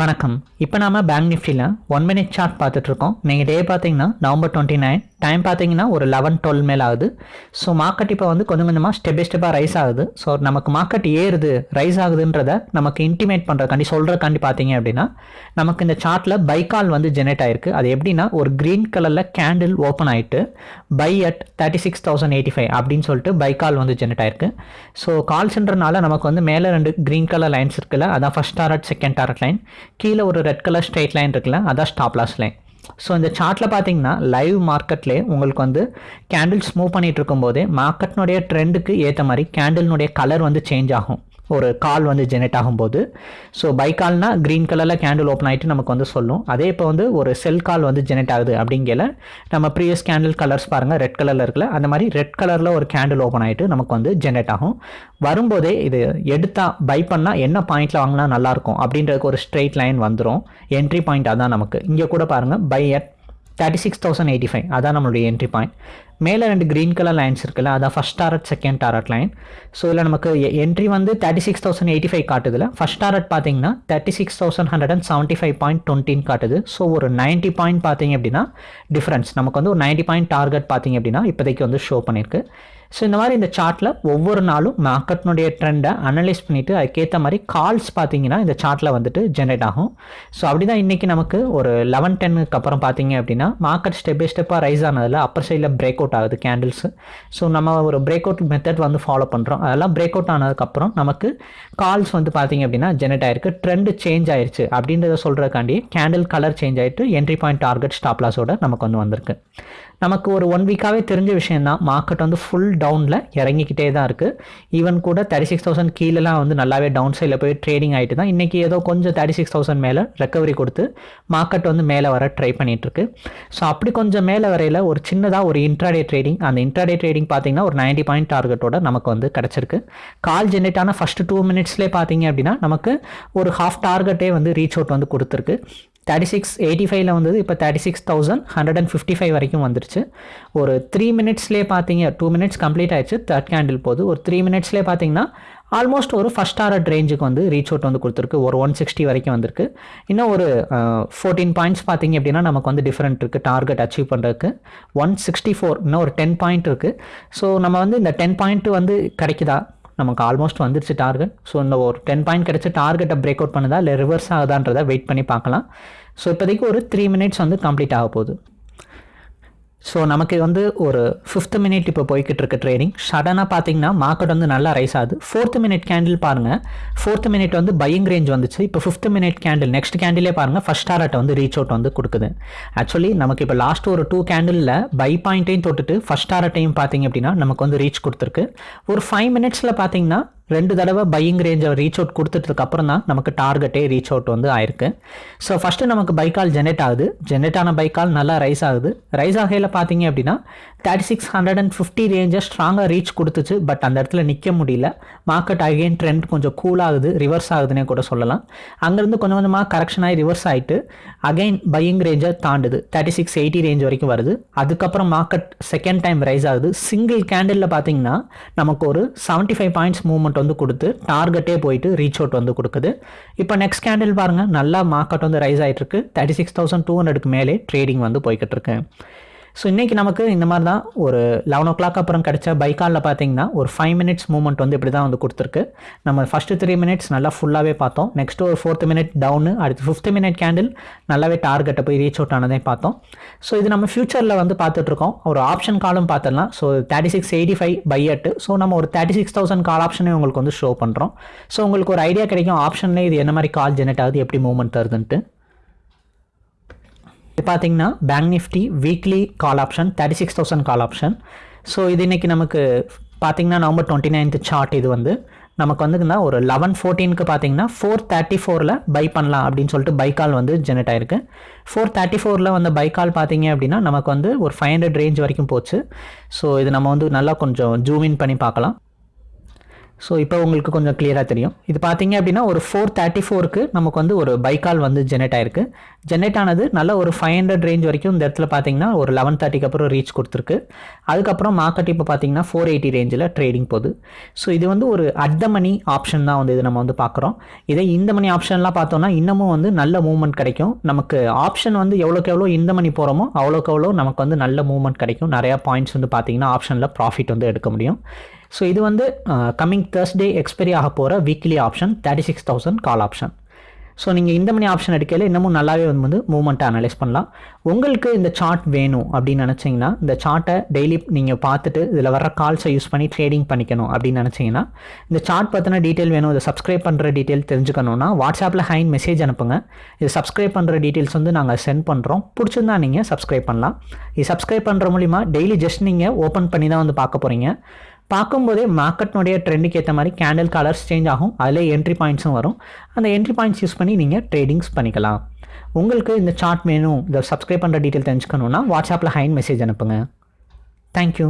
வணக்கம். இப்போ நாம பேங்க் நிஃப்டியில் ஒன் மினிட் சார்ட் பார்த்துட்ருக்கோம் நீங்கள் டே பார்த்தீங்கன்னா நவம்பர் டுவெண்ட்டி நைன் டைம் பார்த்தீங்கன்னா ஒரு லெவன் டுவெல் மேல் ஆகுது ஸோ மார்க்கெட் இப்போ வந்து கொஞ்சம் கொஞ்சமாக ஸ்டெப் பை ஸ்டெப்பாக ரைஸ் ஆகுது. ஸோ நமக்கு மார்க்கெட் ஏறுது ரைஸ் ஆகுதுன்றத நமக்கு இன்டிமேட் பண்ணுறக்காண்டி சொல்கிறக்காண்டி பார்த்தீங்க அப்படின்னா நமக்கு இந்த சார்ட்டில் பை கால் வந்து ஜெனரேட் ஆயிருக்கு. அது எப்படின்னா ஒரு க்ரீன் கலரில் கேண்டில் ஓப்பன் ஆகிட்டு buy at thirty six thousand eighty five அப்படின்னு சொல்லிட்டு பை கால் வந்து ஜெனரேட் ஆயிருக்கு. ஸோ கால்ஸ்ன்றனால நமக்கு வந்து மேலே ரெண்டு க்ரீன் கலர் லைன்ஸ் இருக்குல்ல அதான் first target second target line கீழே ஒரு ரெட் கலர் ஸ்ட்ரெயிட் லைன் இருக்குல்ல அதான் ஸ்டாப் லாஸ் லைன் ஸோ இந்த சார்ட்டில் பார்த்தீங்கன்னா லைவ் மார்க்கெட்லேயே உங்களுக்கு வந்து கேண்டில்ஸ் மூவ் பண்ணிகிட்டு இருக்கும்போதே மார்க்கெட்னுடைய ட்ரெண்டுக்கு ஏற்ற மாதிரி கேண்டில்னுடைய கலர் வந்து சேஞ்ச் ஆகும். ஒரு கால் வந்து ஜெனரேட் ஆகும்போது. ஸோ பை கால்னா க்ரீன் கலரில் கேண்டில் ஓப்பன் ஆகிட்டு நமக்கு வந்து சொல்லும். அதே இப்போ வந்து ஒரு செல் கால் வந்து ஜெனரேட் ஆகுது அப்படிங்கல நம்ம ப்ரீவியஸ் கேண்டில் கலர்ஸ் பாருங்கள் ரெட் கலரில் இருக்குல்ல அந்த மாதிரி ரெட் கலரில் ஒரு கேண்டில் ஓப்பன் ஆகிட்டு நமக்கு வந்து ஜெனரேட் ஆகும். வரும்போதே இது எடுத்தா பை பண்ணால் என்ன பாயிண்டில் வாங்கினா நல்லாயிருக்கும் அப்படின்றதுக்கு ஒரு ஸ்ட்ரெயிட் லைன் வந்துடும் என்ட்ரி பாயிண்ட் அதான் நமக்கு. இங்கே கூட பாருங்கள் buy at thirty six thousand eighty five அதான் நம்மளுடைய என்ட்ரி பாயிண்ட் மேலே ரெண்டு க்ரீன் கலர் லைன்ஸ் இருக்குல்ல அதான் first target second target line so இதில் நமக்கு என்ட்ரி வந்து thirty six thousand eighty five காட்டுதுல first target பார்த்தீங்கன்னா thirty six thousand hundred and seventy five point டுவெண்ட்டின்னு காட்டுது. ஸோ ஒரு நைன்ட்டி பாயிண்ட் பார்த்தீங்க அப்படின்னா டிஃப்ரென்ஸ் நமக்கு வந்து ஒரு நைன்ட்டி பாயிண்ட் டார்கெட் பார்த்தீங்க அப்படின்னா இப்போதைக்கு வந்து ஷோ பண்ணியிருக்கு ஸோ இந்த மாதிரி இந்த சார்ட்டில் ஒவ்வொரு நாளும் மார்க்கெட்னுடைய ட்ரெண்டை அனலைஸ் பண்ணிவிட்டு அதுக்கேற்ற மாதிரி கால்ஸ் பார்த்தீங்கன்னா இந்த சார்ட்டில் வந்துட்டு ஜென்ரேட் ஆகும். ஸோ அப்படி தான் இன்றைக்கி நமக்கு ஒரு லெவன் டென்னுக்கு அப்புறம் பார்த்தீங்க அப்படின்னா மார்க்கெட் ஸ்டெப் பை ஸ்டெப்பாக ரைஸ் ஆனதில் அப்பர் சைடில் பிரேக் அவுட் ஆகுது கேண்டில்ஸு ஸோ நம்ம ஒரு பிரேக் அவுட் மெத்தட் வந்து ஃபாலோ பண்ணுறோம் அதெல்லாம் பிரேக் அவுட் ஆனதுக்கப்புறம் நமக்கு கால்ஸ் வந்து பார்த்தீங்க அப்படின்னா ஜெனரேட் ஆயிருக்கு. ட்ரெண்டு சேஞ்ச் ஆயிருச்சு. அப்படின்றத சொல்கிறக்காண்டி கேண்டில் கலர் சேஞ்ச் ஆகிட்டு என்ட்ரி பாயிண்ட் டார்கெட் ஸ்டாப்லாஸோட நமக்கு வந்து வந்திருக்கு. நமக்கு ஒரு ஒன் வீக்காகவே தெரிஞ்ச விஷயம் தான் மார்க்கெட் வந்து ஃபுல் டவுனில் இறங்கிக்கிட்டே தான் இருக்குது ஈவன் கூட தேர்ட்டி சிக்ஸ் தௌசண்ட் கீழெலாம் வந்து நல்லாவே டவுன் சைடில் போய் ட்ரேடிங் ஆகிட்டு தான் இன்றைக்கி ஏதோ கொஞ்சம் தேர்ட்டி சிக்ஸ் தௌசண்ட் மேலே ரெக்கவரி கொடுத்து மார்க்கெட் வந்து மேலே வர ட்ரை பண்ணிகிட்ருக்கு ஸோ அப்படி கொஞ்சம் மேலே வரையில் ஒரு சின்னதாக ஒரு இன்ட்ராடே ட்ரேடிங் அந்த இன்ட்ராடே ட்ரேடிங் பார்த்தீங்கன்னா ஒரு நைன்ட்டி பாயிண்ட் டார்கெட்டோட நமக்கு வந்து கிடச்சிருக்கு. கால் ஜென்ரேட் ஆன ஃபஸ்ட்டு டூ மினிட்ஸ்லேயே பார்த்தீங்க அப்படின்னா நமக்கு ஒரு ஹாஃப் டார்கெட்டே வந்து ரீச் அவுட் வந்து கொடுத்துருக்கு. தேர்ட்டி சிக்ஸ் எயிட்டி ஃபைவ்ல வந்தது இப்போ thirty six thousand hundred and fifty five வரைக்கும் வந்துருச்சு. ஒரு த்ரீ மினிட்ஸ்லேயே பார்த்தீங்க டூ மினிட்ஸ் கம்ப்ளீட் ஆயிடுச்சு தேர்ட் கேண்டில் போது. ஒரு த்ரீ மினிட்ஸ்லேயே பார்த்தீங்கன்னா ஆல்மோஸ்ட் ஒரு ஃபஸ்ட் டாரட் ரேஞ்சுக்கு வந்து ரீச் அவுட் வந்து கொடுத்துருக்கு. ஒரு ஒன் சிக்ஸ்டி வரைக்கும் வந்திருக்கு. இன்னும் ஒரு ஃபோர்டீன் பாயிண்ட்ஸ் பார்த்தீங்க அப்படின்னா நமக்கு வந்து டிஃப்ரெண்ட் இருக்குது டார்கெட் அச்சீவ் பண்ணுறதுக்கு ஒன் சிக்ஸ்டி ஃபோர் இன்னும் ஒரு டென் பாயிண்ட் இருக்குது ஸோ நம்ம வந்து இந்த டென் பாயிண்ட் வந்து கிடைக்குதா? நமக்கு ஆல்மோஸ்ட் வந்துருச்சு டார்கெட் ஸோ இந்த ஒரு டென் பாயிண்ட் கிடச்சி டார்கெட்டை பிரேக் அவுட் பண்ணுதா? இல்லை ரிவர்ஸ் ஆகுதான்றதை வெயிட் பண்ணி பார்க்கலாம். ஸோ இப்போதைக்கு ஒரு த்ரீ மினிட்ஸ் வந்து கம்ப்ளீட் ஆக போகுது. ஸோ நமக்கு வந்து ஒரு ஃபிஃப்த் மினிட் இப்போ போய்கிட்டு இருக்க ட்ரேடிங் சடனாக பார்த்தீங்கன்னா மார்க்கெட் வந்து நல்லா ரைஸ் ஆகுது. ஃபோர்த் மினிட் கேண்டில் பாருங்கள் ஃபோர்த் மினிட் வந்து பையிங் ரேஞ்ச் வந்துச்சு. இப்போ ஃபிஃப்த் மினிட் கேண்டில் நெக்ஸ்ட் கேண்டிலே பாருங்கள் ஃபஸ்ட் டாரட்டை வந்து ரீச் அவுட் வந்து கொடுக்குது. ஆக்சுவலி நமக்கு இப்போ லாஸ்ட் ஒரு டூ கேண்டிலில் பை பாயிண்ட்டையும் தொட்டுட்டு ஃபஸ்ட் டாரட்டையும் பார்த்தீங்க அப்படின்னா நமக்கு வந்து ரீச் கொடுத்துருக்கு. ஒரு ஃபைவ் மினிட்ஸில் பார்த்தீங்கன்னா ரெண்டு தடவை பையிங் ரேஞ்சை ரீச் அவுட் கொடுத்துட்டதுக்கு அப்புறம் தான் நமக்கு டார்கெட்டே ரீச் அவுட் வந்து ஆயிருக்கு. ஸோ ஃபஸ்ட்டு நமக்கு பைக்கால் ஜெனரேட் ஆகுது. ஜெனரேட் ஆன பைக்கால் நல்லா ரைஸ் ஆகுது. ரைஸ் ஆகையில் பார்த்தீங்க அப்படின்னா thirty six hundred and fifty ரேஞ்சை ஸ்ட்ராங்காக ரீச் கொடுத்துச்சு. பட் அந்த இடத்துல நிற்க முடியல. மார்க்கெட் அகைன் ட்ரெண்ட் கொஞ்சம் கூல் ஆகுது. ரிவர்ஸ் ஆகுதுன்னே கூட சொல்லலாம். அங்கேருந்து கொஞ்சம் கொஞ்சமாக கரெக்ஷன் ஆகி ரிவர்ஸ் ஆகிட்டு அகைன் பையிங் ரேஞ்சை தாண்டுது. தேர்ட்டி சிக்ஸ் எயிட்டி ரேஞ்ச் வரைக்கும் வருது. அதுக்கப்புறம் மார்க்கெட் செகண்ட் டைம் ரைஸ் ஆகுது. சிங்கிள் கேண்டிலில் பார்த்தீங்கன்னா நமக்கு ஒரு செவன்ட்டி ஃபைவ் பாயிண்ட்ஸ் மூவ்மெண்ட் வந்து கொடுத்து டார்கெட்டே போயிட்டு ரீச் அவுட் வந்து கொடுக்குது. இப்போ நெக்ஸ்ட் கேண்டில் பாருங்கள் நல்லா மார்க்கெட் வந்து ரைஸ் ஆகிட்டு இருக்கு தேர்ட்டி சிக்ஸ் தௌசண்ட் டூ ஹண்ட்ரடுக்கு மேலே ட்ரேடிங் வந்து போய்கிட்டு இருக்கு ஸோ இன்றைக்கி நமக்கு இந்த மாதிரி தான் ஒரு லெவன் ஓ கிளாக் அப்புறம் கிடச்ச பைக்காலில் பார்த்தீங்கன்னா ஒரு ஃபைவ் மினிட்ஸ் மூவ்மெண்ட் வந்து இப்படி தான் வந்து கொடுத்துருக்கு. நம்ம ஃபஸ்ட்டு த்ரீ மினிட்ஸ் நல்லா ஃபுல்லாகவே பார்த்தோம். நெக்ஸ்ட் ஒரு ஃபோர்த் மினிட் டவுனு அடுத்து ஃபிஃப்த் மினிட் கேண்டில் நல்லாவே டார்கெட்டை போய் ரீச் அவுட் ஆனதே பார்த்தோம். ஸோ இது நம்ம ஃபியூச்சரில் வந்து பார்த்துட்ருக்கோம் ஒரு ஆப்ஷன் காலும் பார்த்துடலாம். So thirty six eighty five பையட்டு so நம்ம ஒரு தேர்ட்டி சிக்ஸ் தௌசண்ட் கால் ஆப்ஷனே உங்களுக்கு வந்து ஷோ பண்ணுறோம் ஸோ உங்களுக்கு ஒரு ஐடியா கிடைக்கும். ஆப்ஷன்லேயே இது என்ன மாதிரி கால் ஜெனரேட் ஆகுது எப்படி மூவ்மெண்ட் தருதுன்ட்டு. இது பார்த்தீங்கன்னா bank Nifty weekly call option thirty six thousand call option so இது இன்றைக்கி நமக்கு பார்த்தீங்கன்னா நவம்பர் டுவெண்ட்டி நைன்த் சார்ட் இது வந்து. நமக்கு வந்துங்கன்னா ஒரு லெவன் ஃபோர்டீனுக்கு பார்த்தீங்கன்னா ஃபோர் தேர்ட்டி ஃபோரில் பை பண்ணலாம் அப்படின்னு சொல்லிட்டு பை கால் வந்து ஜெனரேட் ஆயிருக்கு. ஃபோர் தேர்ட்டி ஃபோரில் வந்து பை கால் பார்த்தீங்க அப்படின்னா நமக்கு வந்து ஒரு ஃபைவ் ஹண்ட்ரட் ரேஞ்ச் வரைக்கும் போச்சு. ஸோ இது நம்ம வந்து நல்லா கொஞ்சம் ஜூம் இன் பண்ணி பார்க்கலாம். ஸோ இப்போ உங்களுக்கு கொஞ்சம் கிளியராக தெரியும். இது பார்த்தீங்க அப்படின்னா ஒரு ஃபோர் தேர்ட்டி ஃபோருக்கு நமக்கு வந்து ஒரு பைக்கால் வந்து ஜெனரேட் ஆயிருக்கு. ஜெனரேட் ஆனது நல்ல ஒரு ஃபைவ் ஹண்ட்ரட் ரேஞ்ச் வரைக்கும் இந்த இடத்துல பார்த்தீங்கன்னா ஒரு லெவன் தேர்ட்டிக்கு அப்புறம் ரீச் கொடுத்துருக்கு. அதுக்கப்புறம் மார்க்கெட் இப்போ பார்த்தீங்கன்னா ஃபோர் எயிட்டி ரேஞ்சில் ட்ரேடிங் போகுது. ஸோ இது வந்து ஒரு அட் மணி ஆப்ஷன் தான் வந்து இது நம்ம வந்து பார்க்குறோம் இதே இந்த மணி ஆப்ஷன்லாம் பார்த்தோம்னா இன்னமும் வந்து நல்ல மூவ்மெண்ட் கிடைக்கும். நமக்கு ஆப்ஷன் வந்து எவ்வளோக்கு எவ்வளோ இந்த மணி போகிறோமோ அவ்வளோக்கு எவ்வளோ நமக்கு வந்து நல்ல மூவ்மெண்ட் கிடைக்கும். நிறையா பாயிண்ட்ஸ் வந்து பார்த்தீங்கன்னா ஆப்ஷனில் ப்ராஃபிட் வந்து எடுக்க முடியும். ஸோ இது வந்து கம்மிங் தேர்ஸ்டே எக்ஸ்பைரி ஆக போகிற weekly option thirty six thousand call option so நீங்கள் இந்த மணி ஆப்ஷன் எடுக்கையில் இன்னமும் நல்லாவே வந்து மூவ்மெண்ட்டை அனலைஸ் பண்ணலாம். உங்களுக்கு இந்த சார்ட் வேணும் அப்படின்னு நினச்சிங்கன்னா இந்த சார்ட்டை டெய்லி நீங்கள் பார்த்துட்டு இதில் வர கால்ஸை யூஸ் பண்ணி ட்ரேடிங் பண்ணிக்கணும் அப்படின்னு நினச்சிங்கன்னா இந்த சார்ட் பற்றின டீட்டெயில் வேணும். இதை சப்ஸ்கிரைப் பண்ணுற டீட்டெயில் தெரிஞ்சுக்கணுன்னா வாட்ஸ்அப்பில் ஹைன் மெசேஜ் அனுப்புங்க. இது சப்ஸ்கிரைப் பண்ணுற டீட்டெயில்ஸ் வந்து நாங்கள் சென்ட் பண்ணுறோம் பிடிச்சிருந்தா நீங்கள் சப்ஸ்கிரைப் பண்ணலாம். இது சப்ஸ்கிரைப் பண்ணுற மூலிமா டெய்லி ஜஸ்ட் நீங்கள் ஓப்பன் பண்ணி தான் வந்து பார்க்க போகிறீங்க பார்க்கும்போதே மார்க்கெட்னுடைய ட்ரெண்டுக்கு ஏற்ற மாதிரி கேண்டில் கலர்ஸ் சேஞ்ச் ஆகும். அதில் என்ட்ரி பாயிண்ட்ஸும் வரும். அந்த என்ட்ரி பாயிண்ட்ஸ் யூஸ் பண்ணி நீங்கள் ட்ரேடிங்ஸ் பண்ணிக்கலாம். உங்களுக்கு இந்த சார்ட் வேணும் இதை சப்ஸ்கிரைப் பண்ணுற டீட்டெயில் தெரிஞ்சுக்கணுன்னா வாட்ஸ்அப்பில் ஹைன் மெசேஜ் அனுப்புங்க. தேங்க்யூ